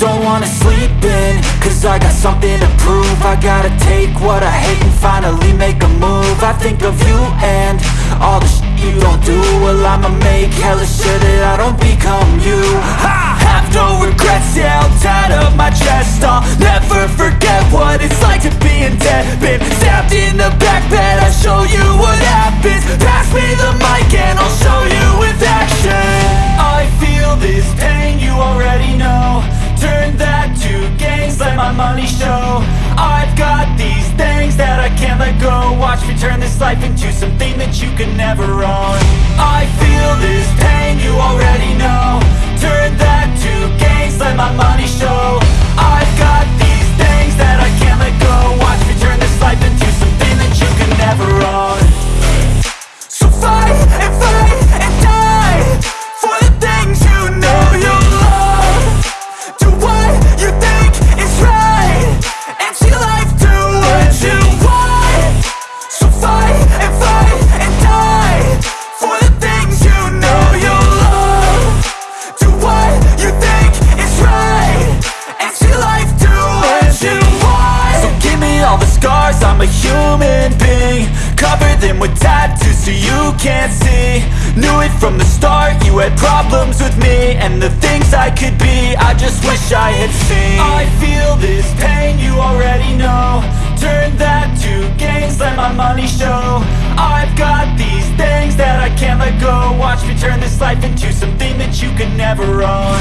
sleeping Cause I got something to prove. I gotta take what I hate and finally make a move. I think of you and all the shit you don't do. Well I'ma make hella sure my money show. I've got these things that I can't let go. Watch me turn this life into something that you can never own I'm a human being Cover them with tattoos so you can't see. Knew it from the start, you had problems with me And the things I could be, I just wish I had seen. I feel this pain, you already know. Turn that to gains, let my money show. I've got these things that I can't let go. Watch me turn this life into something that you can never own